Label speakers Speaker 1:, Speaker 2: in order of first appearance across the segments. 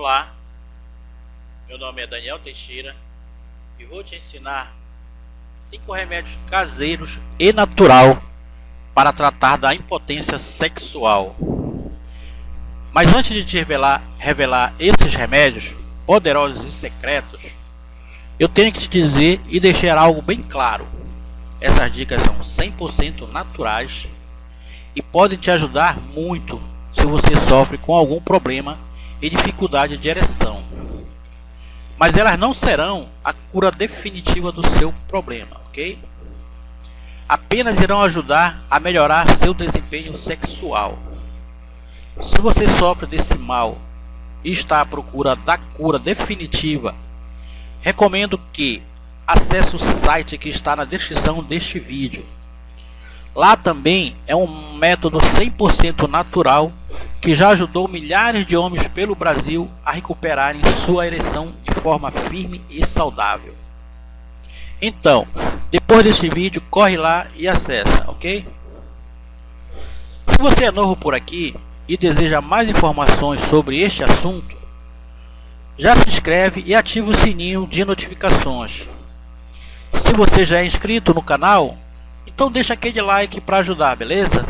Speaker 1: Olá, meu nome é Daniel Teixeira e vou te ensinar cinco remédios caseiros e natural para tratar da impotência sexual. Mas antes de te revelar, revelar esses remédios poderosos e secretos, eu tenho que te dizer e deixar algo bem claro. Essas dicas são 100% naturais e podem te ajudar muito se você sofre com algum problema e dificuldade de ereção. Mas elas não serão a cura definitiva do seu problema, ok? Apenas irão ajudar a melhorar seu desempenho sexual. Se você sofre desse mal e está à procura da cura definitiva, recomendo que acesse o site que está na descrição deste vídeo. Lá também é um método 100% natural que já ajudou milhares de homens pelo Brasil a recuperarem sua ereção de forma firme e saudável. Então, depois deste vídeo, corre lá e acessa, ok? Se você é novo por aqui e deseja mais informações sobre este assunto, já se inscreve e ativa o sininho de notificações. Se você já é inscrito no canal, então deixa aquele like para ajudar, beleza?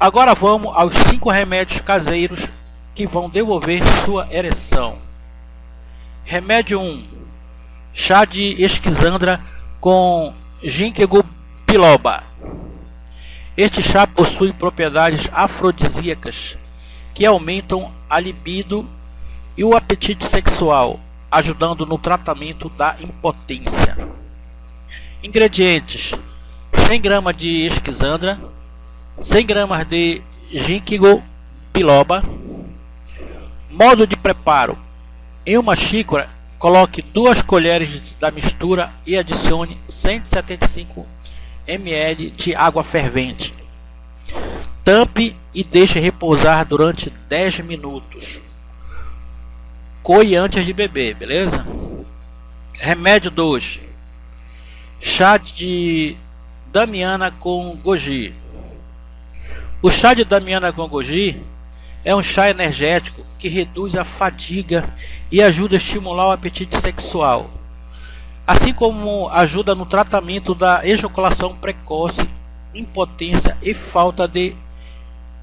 Speaker 1: Agora vamos aos 5 remédios caseiros que vão devolver sua ereção. Remédio 1. Chá de esquizandra com ginkgo biloba. Este chá possui propriedades afrodisíacas que aumentam a libido e o apetite sexual, ajudando no tratamento da impotência. Ingredientes: 100 gramas de esquizandra, 100 gramas de ginkgo biloba. Modo de preparo: em uma xícara, coloque duas colheres da mistura e adicione 175 ml de água fervente. Tampe e deixe repousar durante 10 minutos. Coe antes de beber, beleza? Remédio 2. Chá de Damiana com goji. O chá de Damiana Gongoji é um chá energético que reduz a fadiga e ajuda a estimular o apetite sexual, assim como ajuda no tratamento da ejaculação precoce, impotência e falta de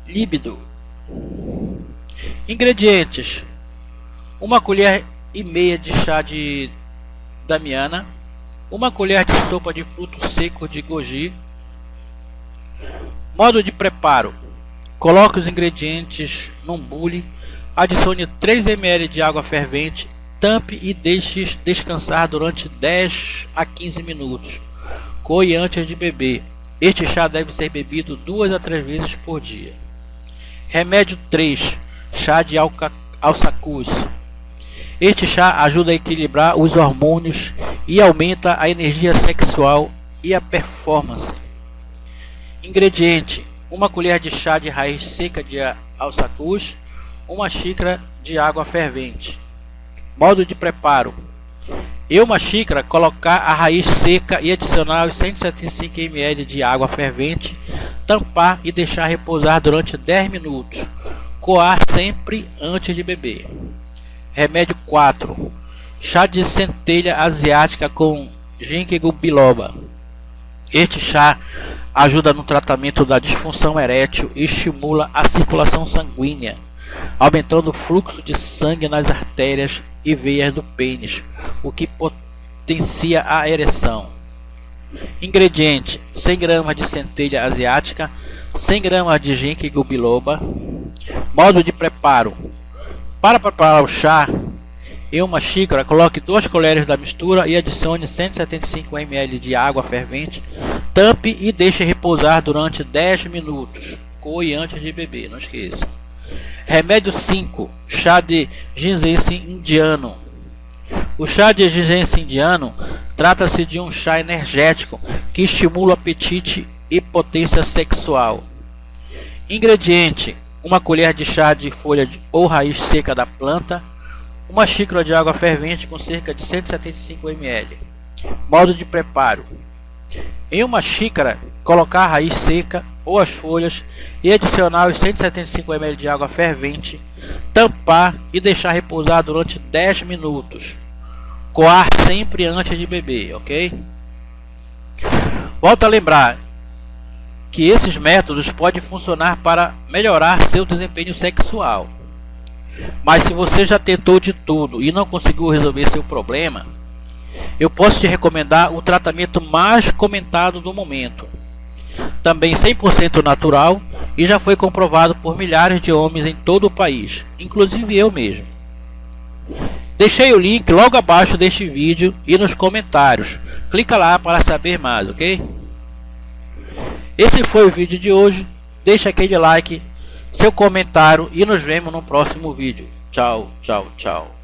Speaker 1: líbido. Ingredientes: uma colher e meia de chá de Damiana, uma colher de sopa de frutos secos de goji, Modo de preparo. Coloque os ingredientes num bule, adicione 3 ml de água fervente, tampe e deixe descansar durante 10 a 15 minutos. Coe antes de beber. Este chá deve ser bebido duas a três vezes por dia. Remédio 3. Chá de alçacuz. Este chá ajuda a equilibrar os hormônios e aumenta a energia sexual e a performance. Ingrediente: uma colher de chá de raiz seca de alçacuz, uma xícara de água fervente. Modo de preparo: em uma xícara, colocar a raiz seca e adicionar os 175 ml de água fervente, tampar e deixar repousar durante 10 minutos. Coar sempre antes de beber. Remédio 4. Chá de centelha asiática com ginkgo biloba. Este chá ajuda no tratamento da disfunção erétil e estimula a circulação sanguínea, aumentando o fluxo de sangue nas artérias e veias do pênis, o que potencia a ereção. Ingrediente: 100 gramas de centelha asiática, 100 gramas de ginkgo biloba. Modo de preparo: para preparar o chá, em uma xícara, coloque duas colheres da mistura e adicione 175 ml de água fervente. Tampe e deixe repousar durante 10 minutos. Coe antes de beber, não esqueça. Remédio 5. Chá de ginseng indiano. O chá de ginseng indiano trata-se de um chá energético que estimula o apetite e potência sexual. Ingrediente: uma colher de chá de folha ou raiz seca da planta, uma xícara de água fervente com cerca de 175 ml. Modo de preparo: em uma xícara, colocar a raiz seca ou as folhas e adicionar os 175 ml de água fervente, tampar e deixar repousar durante 10 minutos. Coar sempre antes de beber, ok? Volto a lembrar que esses métodos podem funcionar para melhorar seu desempenho sexual. Mas se você já tentou de tudo e não conseguiu resolver seu problema, eu posso te recomendar o tratamento mais comentado do momento. Também 100% natural e já foi comprovado por milhares de homens em todo o país, inclusive eu mesmo. Deixei o link logo abaixo deste vídeo e nos comentários. Clica lá para saber mais, ok? Esse foi o vídeo de hoje. Deixa aquele like, seu comentário e nos vemos no próximo vídeo. Tchau, tchau, tchau.